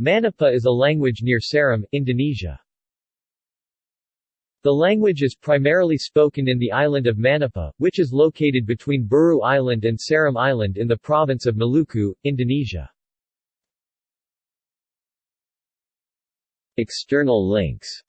Manipa is a language near Seram, Indonesia. The language is primarily spoken in the island of Manipa, which is located between Buru Island and Seram Island in the province of Maluku, Indonesia. External links